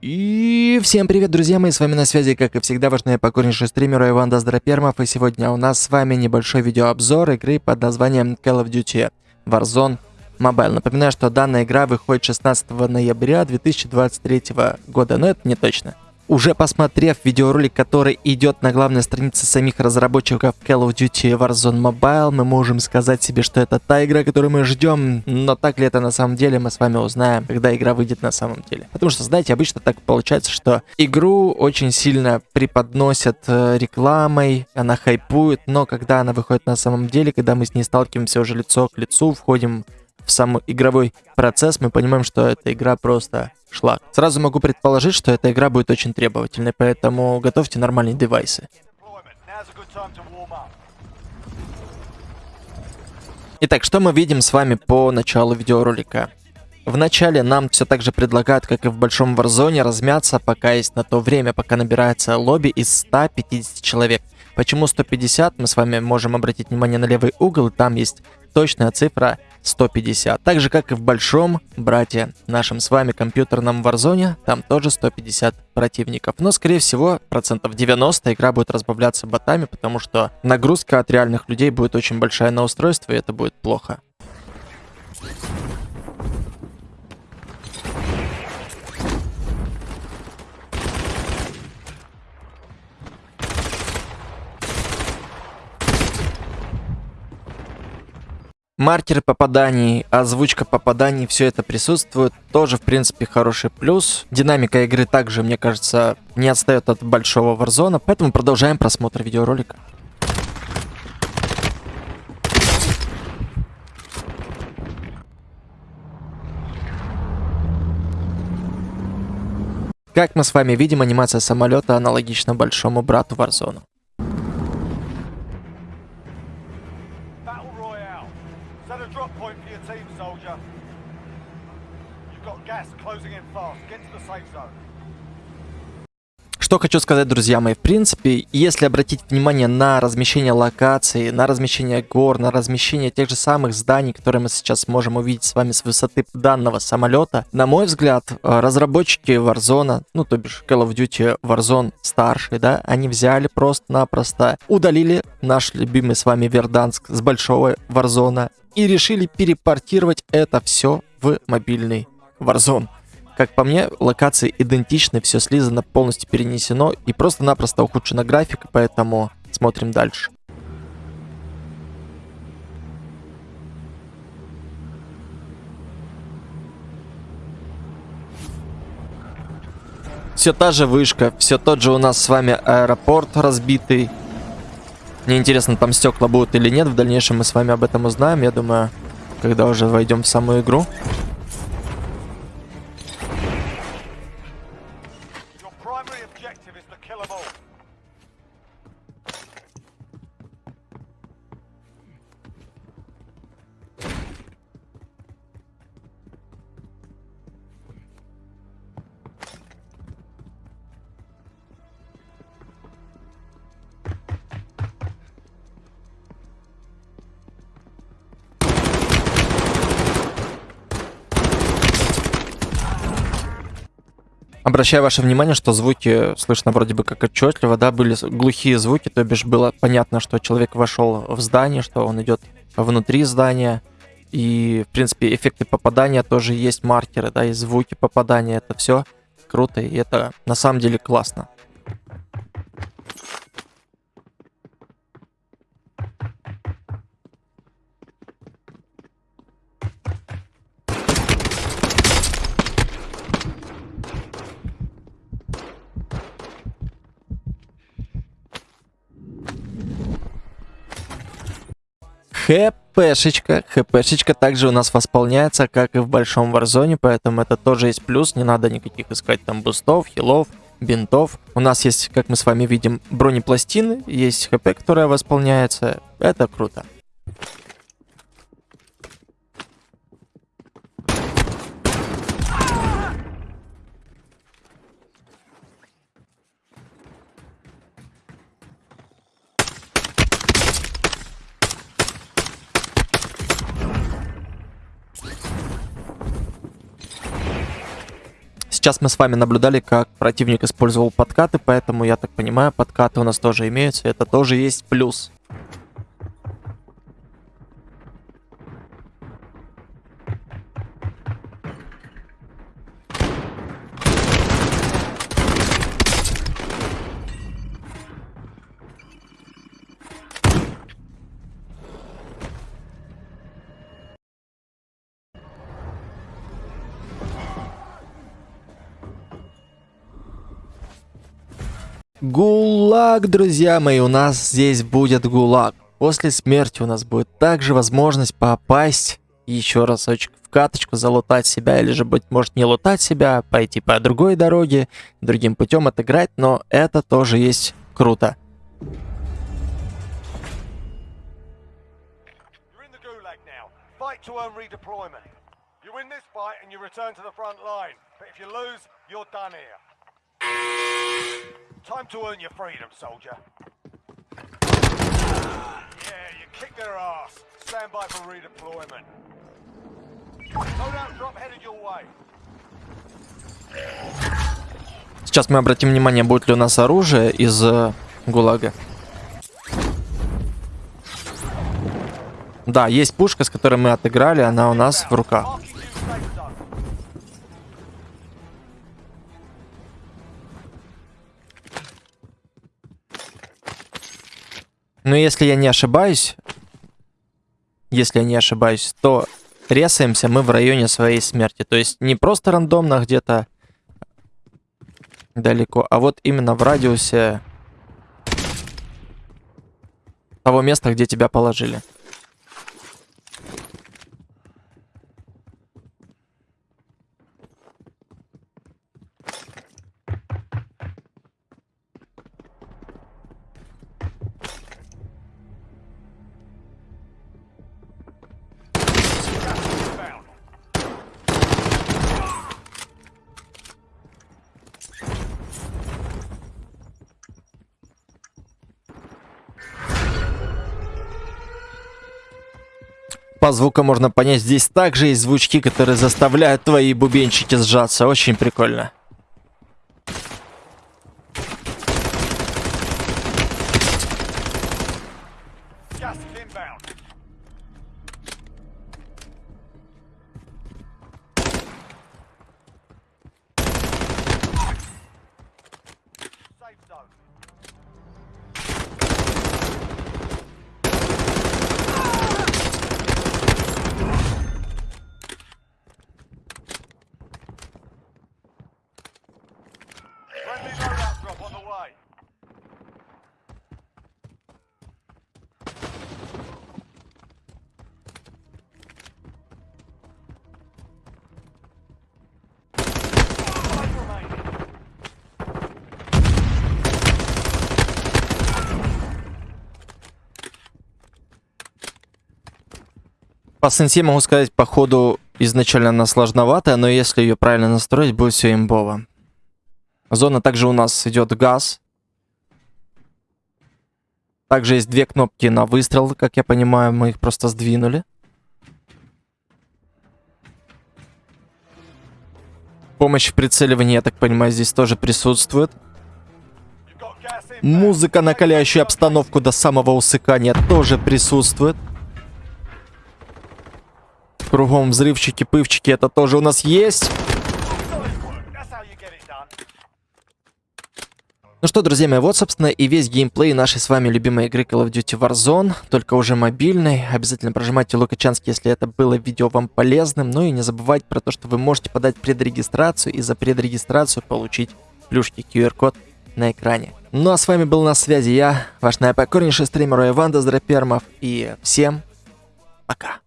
И всем привет, друзья мои, с вами на связи, как и всегда, ваш покорнейший стример Иван Доздропермов, и сегодня у нас с вами небольшой видеообзор игры под названием Call of Duty Warzone Mobile. Напоминаю, что данная игра выходит 16 ноября 2023 года, но это не точно. Уже посмотрев видеоролик, который идет на главной странице самих разработчиков Call of Duty Warzone Mobile, мы можем сказать себе, что это та игра, которую мы ждем. Но так ли это на самом деле, мы с вами узнаем, когда игра выйдет на самом деле. Потому что, знаете, обычно так получается, что игру очень сильно преподносят э, рекламой, она хайпует, но когда она выходит на самом деле, когда мы с ней сталкиваемся уже лицо к лицу, входим сам игровой процесс, мы понимаем, что эта игра просто шлак. Сразу могу предположить, что эта игра будет очень требовательной, поэтому готовьте нормальные девайсы. Итак, что мы видим с вами по началу видеоролика? Вначале нам все так же предлагают, как и в Большом Warzone, размяться, пока есть на то время, пока набирается лобби из 150 человек. Почему 150? Мы с вами можем обратить внимание на левый угол, там есть точная цифра 150. Так же, как и в большом брате нашем с вами компьютерном Warzone, там тоже 150 противников. Но, скорее всего, процентов 90 игра будет разбавляться ботами, потому что нагрузка от реальных людей будет очень большая на устройство, и это будет плохо. Маркеры попаданий, озвучка попаданий, все это присутствует. Тоже, в принципе, хороший плюс. Динамика игры также, мне кажется, не отстает от большого Warzone. Поэтому продолжаем просмотр видеоролика. Как мы с вами видим, анимация самолета аналогична большому брату Warzone. Что хочу сказать, друзья мои, в принципе, если обратить внимание на размещение локаций, на размещение гор, на размещение тех же самых зданий, которые мы сейчас можем увидеть с вами с высоты данного самолета, на мой взгляд, э, разработчики Warzone, ну то бишь Call of Duty Warzone старший, да, они взяли просто-напросто, удалили наш любимый с вами Верданск с большого Warzone и решили перепортировать это все в мобильный Warzone. Как по мне, локации идентичны, все слизано, полностью перенесено и просто-напросто ухудшена графика, поэтому смотрим дальше. Все та же вышка, все тот же у нас с вами аэропорт разбитый. Мне интересно, там стекла будут или нет. В дальнейшем мы с вами об этом узнаем, я думаю, когда уже войдем в саму игру. primary objective is to kill them all. Обращаю ваше внимание, что звуки слышно вроде бы как отчетливо, да, были глухие звуки, то бишь было понятно, что человек вошел в здание, что он идет внутри здания, и, в принципе, эффекты попадания тоже есть, маркеры, да, и звуки попадания, это все круто, и это на самом деле классно. ХПшечка. ХПшечка также у нас восполняется, как и в большом варзоне, поэтому это тоже есть плюс. Не надо никаких искать там бустов, хилов, бинтов. У нас есть, как мы с вами видим, бронепластины, есть ХП, которая восполняется. Это круто. Сейчас мы с вами наблюдали, как противник использовал подкаты, поэтому, я так понимаю, подкаты у нас тоже имеются. Это тоже есть плюс. Гулаг, друзья мои, у нас здесь будет гулаг. После смерти у нас будет также возможность попасть еще разочек в каточку, залутать себя, или же, быть может, не лутать себя, пойти по другой дороге, другим путем отыграть, но это тоже есть круто. Time to earn your freedom, soldier. Yeah, you kicked their ass. Stand by for redeployment. Loadout drop headed your way. Сейчас мы обратим внимание, будет ли у нас оружие из э, ГУЛАГа. Да, есть пушка, с которой мы отыграли, она у нас в руках. Но если я не ошибаюсь, если я не ошибаюсь, то ресаемся мы в районе своей смерти. То есть не просто рандомно где-то далеко, а вот именно в радиусе того места, где тебя положили. По звуку можно понять, здесь также есть звучки, которые заставляют твои бубенчики сжаться. Очень прикольно. По сенсе могу сказать, по ходу изначально она сложноватая, но если ее правильно настроить, будет все имбово. Зона также у нас идет газ. Также есть две кнопки на выстрел, как я понимаю, мы их просто сдвинули. Помощь в прицеливании, я так понимаю, здесь тоже присутствует. Музыка, накаляющая обстановку до самого усыкания, тоже присутствует. Кругом взрывчики, пывчики, это тоже у нас есть. Ну что, друзья мои, вот, собственно, и весь геймплей нашей с вами любимой игры Call of Duty Warzone, только уже мобильной. Обязательно прожимайте лукачанский, если это было видео вам полезным. Ну и не забывайте про то, что вы можете подать предрегистрацию и за предрегистрацию получить плюшки QR-код на экране. Ну а с вами был на связи я, ваш наипокорнейший стример Иван Доздропермов, и всем пока.